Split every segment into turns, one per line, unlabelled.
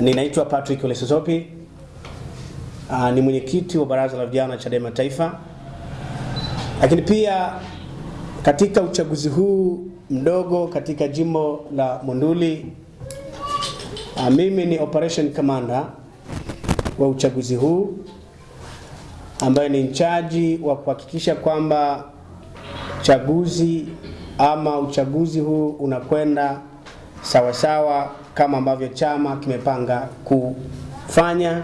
Ninaitwa Patrick Ole. Uh, ni mwenyekiti wa baraza la vijana Chadema Taifa, lakini pia katika uchaguzi huu mdogo katika jimbo la Monduli uh, mimi ni operation commander wa uchaguzi huu ambaye ni mchaji wa kuhakikisha kwamba chaguzi ama uchaguzi huu unakwenda sawasawa kama ambavyo chama kimepanga kufanya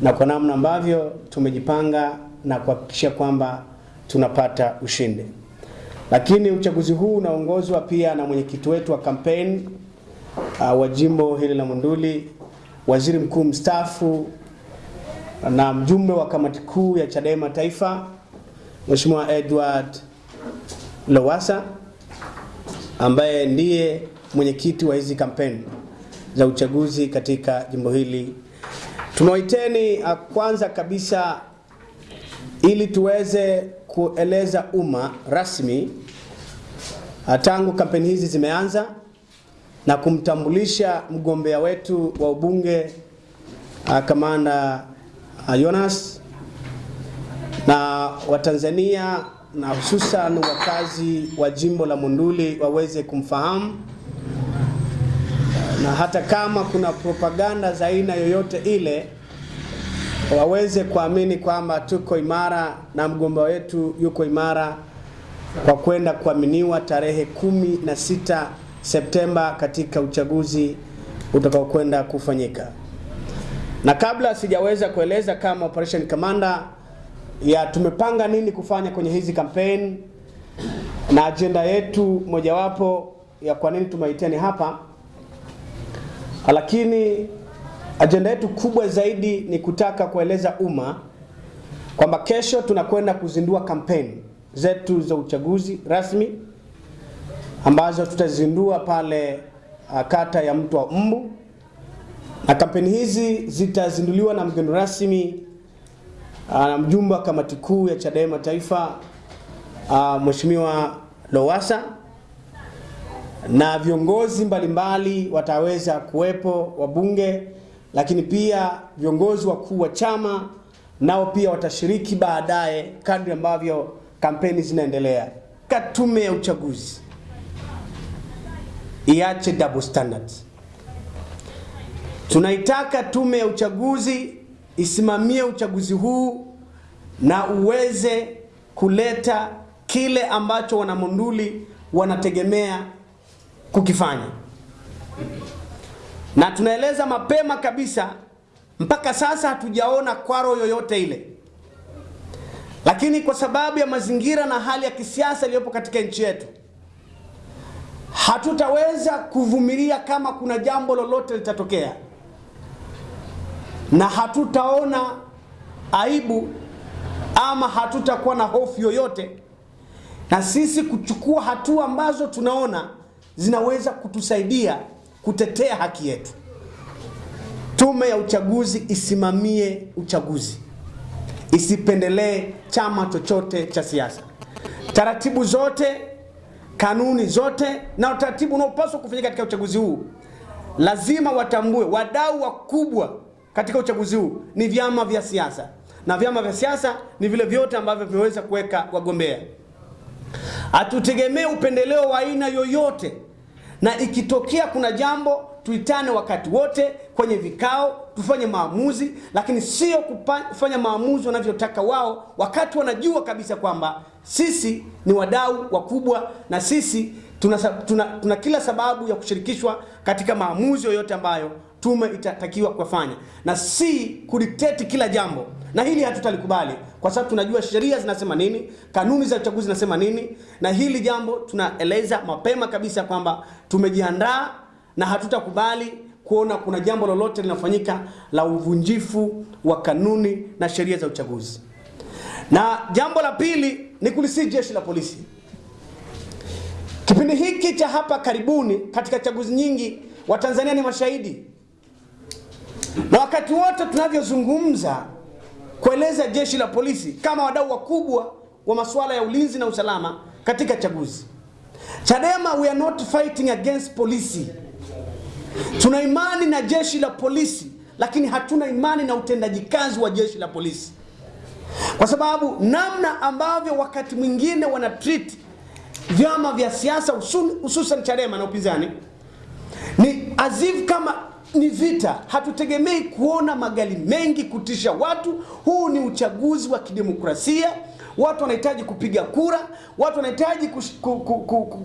na kwa namna ambavyo tumejipanga na kuhakikisha kwamba tunapata ushindi. Lakini uchaguzi huu unaongozwa pia na mwenyekiti wetu wa kampeni uh, wa jimbo hili la Monduli, waziri mkuu mstaafu na mjumbe wa kamati kuu ya Chadema Taifa, Mheshimiwa Edward Lowassa ambaye ndiye mwenyekiti wa hizi kampeni za uchaguzi katika jimbo hili. Tumewaiteni kwanza kabisa ili tuweze kueleza umma rasmi tangu kampeni hizi zimeanza na kumtambulisha mgombea wetu wa ubunge kamanda Jonas na Watanzania na hususan wakazi wa jimbo la Monduli waweze kumfahamu na hata kama kuna propaganda za aina yoyote ile waweze kuamini kwamba tuko imara na mgombea wetu yuko imara kwa kwenda kuaminiwa tarehe kumi na sita Septemba katika uchaguzi utakaokwenda kufanyika. Na kabla sijaweza kueleza kama operation commander ya tumepanga nini kufanya kwenye hizi kampeni na ajenda yetu mojawapo ya kwa nini tumeiteni hapa lakini ajenda yetu kubwa zaidi ni kutaka kueleza umma kwamba kesho tunakwenda kuzindua kampeni zetu za uchaguzi rasmi ambazo tutazindua pale kata ya Mto wa Mbu, na kampeni hizi zitazinduliwa na mgeni rasmi na mjumbe wa kamati kuu ya Chadema Taifa Mheshimiwa Lowassa na viongozi mbalimbali wataweza kuwepo, wabunge, lakini pia viongozi wakuu wa chama nao pia watashiriki baadaye kadri ambavyo kampeni zinaendelea. Tume ya uchaguzi iache double standard. Tunaitaka tume ya uchaguzi isimamie uchaguzi huu na uweze kuleta kile ambacho wanamonduli wanategemea kukifanya, na tunaeleza mapema kabisa, mpaka sasa hatujaona kwaro yoyote ile, lakini kwa sababu ya mazingira na hali ya kisiasa iliyopo katika nchi yetu, hatutaweza kuvumilia kama kuna jambo lolote litatokea, na hatutaona aibu ama hatutakuwa na hofu yoyote, na sisi kuchukua hatua ambazo tunaona zinaweza kutusaidia kutetea haki yetu. Tume ya uchaguzi isimamie uchaguzi, isipendelee chama chochote cha siasa. Taratibu zote, kanuni zote na utaratibu unaopaswa kufanyika katika uchaguzi huu, lazima watambue wadau wakubwa katika uchaguzi huu ni vyama vya siasa, na vyama vya siasa ni vile vyote ambavyo vimeweza kuweka wagombea. Hatutegemee upendeleo wa aina yoyote, na ikitokea kuna jambo tuitane wakati wote kwenye vikao tufanye maamuzi, lakini sio kufanya maamuzi wanavyotaka wao, wakati wanajua kabisa kwamba sisi ni wadau wakubwa na sisi tuna, tuna, tuna kila sababu ya kushirikishwa katika maamuzi yoyote ambayo tume itatakiwa kufanya, na si kudikteti kila jambo, na hili hatutalikubali kwa sababu tunajua sheria zinasema nini, kanuni za uchaguzi zinasema nini, na hili jambo tunaeleza mapema kabisa kwamba tumejiandaa na hatutakubali kuona kuna jambo lolote linafanyika la uvunjifu wa kanuni na sheria za uchaguzi. Na jambo la pili ni kulisii jeshi la polisi. Kipindi hiki cha hapa karibuni katika chaguzi nyingi, Watanzania ni mashahidi, na wakati wote tunavyozungumza kueleza jeshi la polisi kama wadau wakubwa wa masuala ya ulinzi na usalama katika chaguzi. Chadema, we are not fighting against police. Tuna imani na jeshi la polisi, lakini hatuna imani na utendaji kazi wa jeshi la polisi, kwa sababu namna ambavyo wakati mwingine wana treat vyama vya siasa hususan Chadema na upinzani ni azifu kama ni vita. Hatutegemei kuona magari mengi kutisha watu. Huu ni uchaguzi wa kidemokrasia. Watu wanahitaji kupiga kura, watu wanahitaji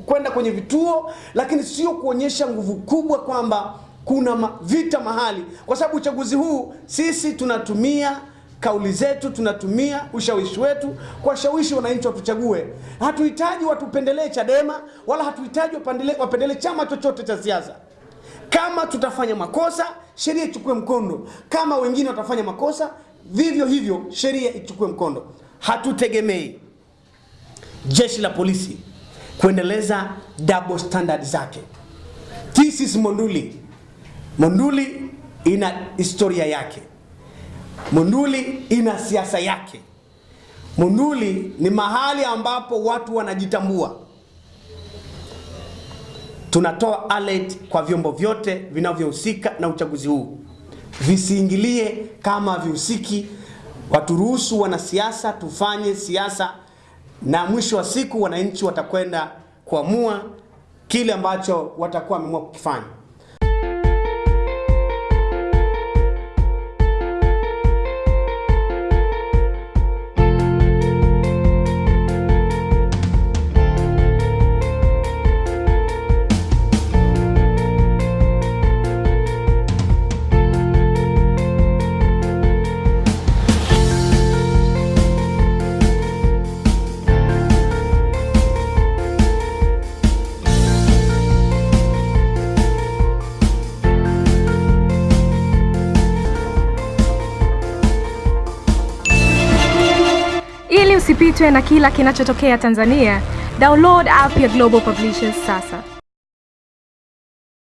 kwenda kwenye vituo, lakini sio kuonyesha nguvu kubwa kwamba kuna ma vita mahali, kwa sababu uchaguzi huu sisi tunatumia kauli zetu, tunatumia ushawishi wetu kuwashawishi wananchi watuchague. Hatuhitaji watupendelee Chadema wala hatuhitaji wapendelee chama chochote cha siasa. Kama tutafanya makosa, sheria ichukue mkondo. Kama wengine watafanya makosa, vivyo hivyo sheria ichukue mkondo. Hatutegemei jeshi la polisi kuendeleza double standard zake. This is Monduli. Monduli ina historia yake. Monduli ina siasa yake. Monduli ni mahali ambapo watu wanajitambua. Tunatoa alert kwa vyombo vyote vinavyohusika na uchaguzi huu, visiingilie kama vihusiki. Waturuhusu wanasiasa tufanye siasa, na mwisho wa siku wananchi watakwenda kuamua kile ambacho watakuwa wameamua kukifanya.
Usipitwe na kila kinachotokea Tanzania, download app ya Global Publishers sasa.